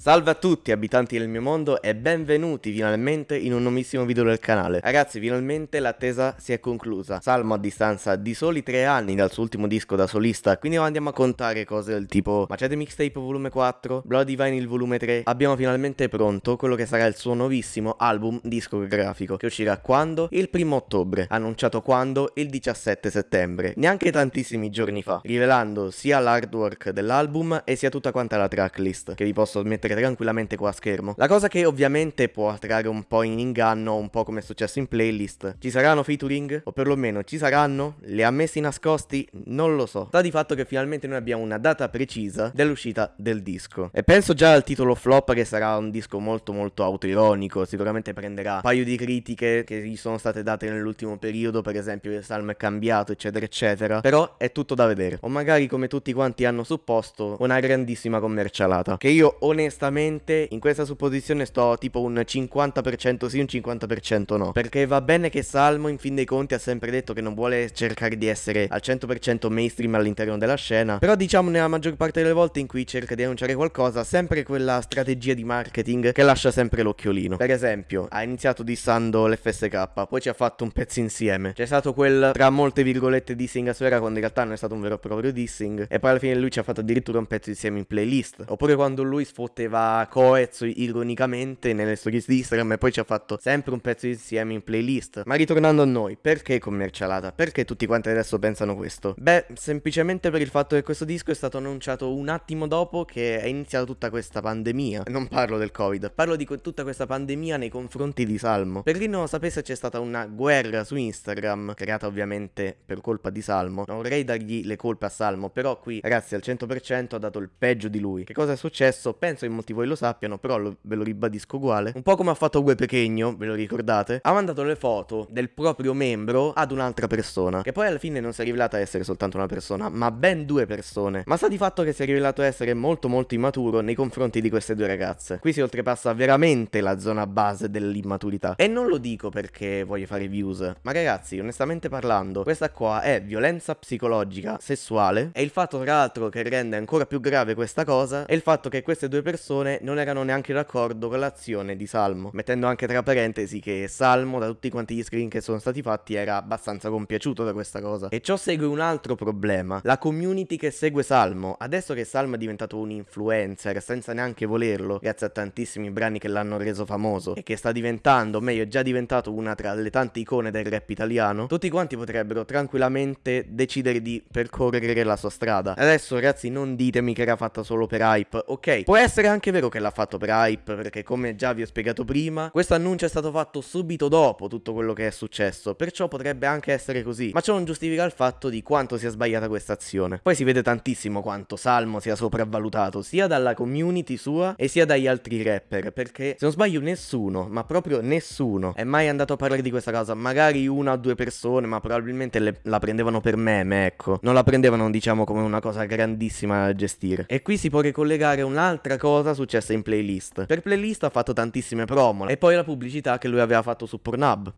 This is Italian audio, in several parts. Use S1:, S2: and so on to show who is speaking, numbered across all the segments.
S1: Salve a tutti abitanti del mio mondo e benvenuti finalmente in un nuovissimo video del canale. Ragazzi finalmente l'attesa si è conclusa. Salmo a distanza di soli tre anni dal suo ultimo disco da solista, quindi andiamo a contare cose del tipo Macete Mixtape volume 4, Bloody Vinyl volume 3. Abbiamo finalmente pronto quello che sarà il suo nuovissimo album discografico che uscirà quando? Il primo ottobre. Annunciato quando? Il 17 settembre. Neanche tantissimi giorni fa, rivelando sia l'artwork dell'album e sia tutta quanta la tracklist che vi posso mettere mettere tranquillamente qua a schermo. La cosa che ovviamente può trarre un po' in inganno, un po' come è successo in playlist. Ci saranno featuring? O perlomeno ci saranno? Li ha messi nascosti? Non lo so. Sta di fatto che finalmente noi abbiamo una data precisa dell'uscita del disco. E penso già al titolo flop che sarà un disco molto molto autoironico, sicuramente prenderà un paio di critiche che gli sono state date nell'ultimo periodo, per esempio il salmo è cambiato, eccetera eccetera. Però è tutto da vedere. O magari come tutti quanti hanno supposto, una grandissima commercialata. Che io onestamente onestamente in questa supposizione sto tipo un 50% sì, un 50% no. Perché va bene che Salmo in fin dei conti ha sempre detto che non vuole cercare di essere al 100% mainstream all'interno della scena. Però diciamo nella maggior parte delle volte in cui cerca di annunciare qualcosa, sempre quella strategia di marketing che lascia sempre l'occhiolino. Per esempio, ha iniziato dissando l'FSK, poi ci ha fatto un pezzo insieme. C'è stato quel tra molte virgolette dissing a Sfera quando in realtà non è stato un vero e proprio dissing. E poi alla fine lui ci ha fatto addirittura un pezzo insieme in playlist. Oppure quando lui sfotteva metteva Coez ironicamente nelle stories di Instagram e poi ci ha fatto sempre un pezzo insieme in playlist. Ma ritornando a noi, perché commercialata? Perché tutti quanti adesso pensano questo? Beh, semplicemente per il fatto che questo disco è stato annunciato un attimo dopo che è iniziata tutta questa pandemia. Non parlo del Covid, parlo di tutta questa pandemia nei confronti di Salmo. Per chi non lo sapesse c'è stata una guerra su Instagram, creata ovviamente per colpa di Salmo. Non vorrei dargli le colpe a Salmo, però qui ragazzi al 100% ha dato il peggio di lui. Che cosa è successo? Penso in molti voi lo sappiano, però lo, ve lo ribadisco uguale. Un po' come ha fatto Gue Pechegno, ve lo ricordate? Ha mandato le foto del proprio membro ad un'altra persona, che poi alla fine non si è rivelata essere soltanto una persona, ma ben due persone. Ma sta di fatto che si è rivelato essere molto molto immaturo nei confronti di queste due ragazze. Qui si oltrepassa veramente la zona base dell'immaturità. E non lo dico perché voglio fare views, ma ragazzi, onestamente parlando, questa qua è violenza psicologica sessuale e il fatto tra l'altro che rende ancora più grave questa cosa è il fatto che queste due persone persone non erano neanche d'accordo con l'azione di Salmo, mettendo anche tra parentesi che Salmo, da tutti quanti gli screen che sono stati fatti, era abbastanza compiaciuto da questa cosa. E ciò segue un altro problema, la community che segue Salmo. Adesso che Salmo è diventato un influencer senza neanche volerlo, grazie a tantissimi brani che l'hanno reso famoso, e che sta diventando, meglio è già diventato una tra le tante icone del rap italiano, tutti quanti potrebbero tranquillamente decidere di percorrere la sua strada. Adesso ragazzi non ditemi che era fatta solo per hype, ok? Può essere anche anche vero che l'ha fatto per hype, perché come già vi ho spiegato prima, questo annuncio è stato fatto subito dopo tutto quello che è successo, perciò potrebbe anche essere così, ma ciò non giustifica il fatto di quanto sia sbagliata questa azione. Poi si vede tantissimo quanto Salmo sia sopravvalutato, sia dalla community sua e sia dagli altri rapper, perché se non sbaglio nessuno, ma proprio nessuno, è mai andato a parlare di questa cosa, magari una o due persone, ma probabilmente le, la prendevano per meme, ecco, non la prendevano diciamo come una cosa grandissima da gestire. E qui si può ricollegare un'altra cosa cosa successa in playlist. Per playlist ha fatto tantissime promo e poi la pubblicità che lui aveva fatto su Pornhub.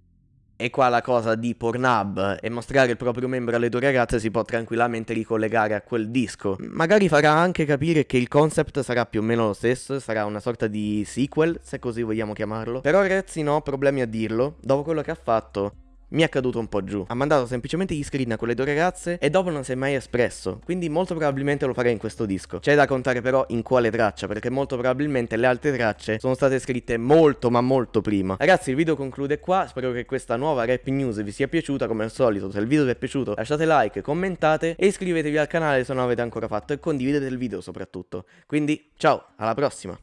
S1: E qua la cosa di Pornhub e mostrare il proprio membro alle due ragazze si può tranquillamente ricollegare a quel disco. Magari farà anche capire che il concept sarà più o meno lo stesso, sarà una sorta di sequel, se così vogliamo chiamarlo. Però ragazzi no, problemi a dirlo, dopo quello che ha fatto mi è caduto un po' giù. Ha mandato semplicemente gli screen a quelle due ragazze e dopo non si è mai espresso, quindi molto probabilmente lo farei in questo disco. C'è da contare però in quale traccia, perché molto probabilmente le altre tracce sono state scritte molto ma molto prima. Ragazzi il video conclude qua, spero che questa nuova rap news vi sia piaciuta come al solito, se il video vi è piaciuto lasciate like, commentate e iscrivetevi al canale se non l'avete ancora fatto e condividete il video soprattutto. Quindi ciao, alla prossima!